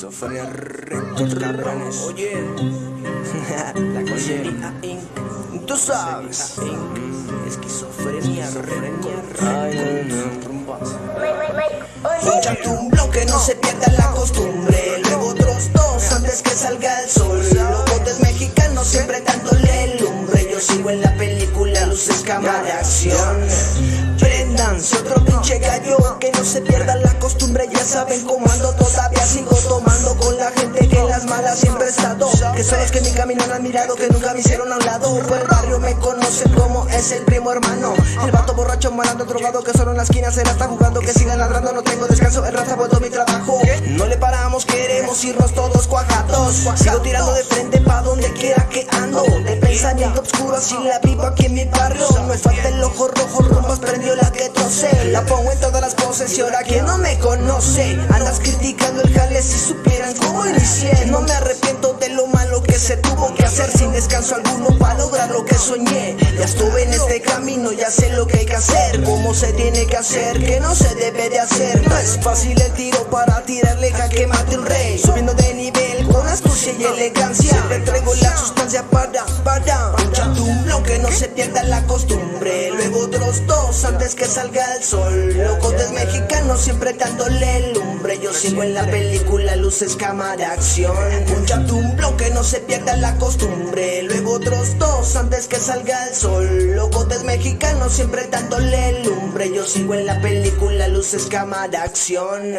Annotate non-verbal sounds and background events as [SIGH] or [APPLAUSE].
[LAUGHS] Esquizofrenia Records, cabrones. Oye, La oye, calle. Tú sabes. esquizofrenia. Ay, no, no. Échate un bloque, no se pierda la costumbre. Luego otros dos antes que salga el sol. Los botes mexicanos siempre dándole lumbre. Yo sigo en la película, luces, cámara de acción. Prendanse otro pinche gallo, que no se pierda la costumbre. Ya saben cómo ando, todavía Que son los que mi camino han admirado, que nunca me hicieron a un lado. Por el barrio me conocen como es el primo hermano. El vato borracho, malando, drogado, que solo en la esquina se la está jugando. Que sigan ladrando, no tengo descanso, el raza vuelto mi trabajo. No le paramos, queremos irnos todos cuajados. Sigo tirando de frente pa' donde quiera que ando. De pensamiento oscuro, así la vivo aquí en mi barrio. Me falta el ojo rojo, rumbas prendió la que trocé. La pongo en todas las poses y ahora que no me conoce. Andas criticando el jale si supieran cómo inicié. No descanso alguno para lograr lo que soñé. Ya estuve en este camino, ya sé lo que hay que hacer, cómo se tiene que hacer, que no se debe de hacer. No es fácil el tiro para tirarle jaque mate un rey. Subiendo de nivel con astucia y elegancia. Siempre traigo la sustancia para, para. Antes que salga el sol. Locotes mexicanos siempre dándole lumbre. Yo sigo en la película, luces, cámara, acción. Un bloque, no se pierda la costumbre. Luego otros dos antes que salga el sol. Locotes mexicanos siempre dándole lumbre. Yo sigo en la película, luces, cámara, acción.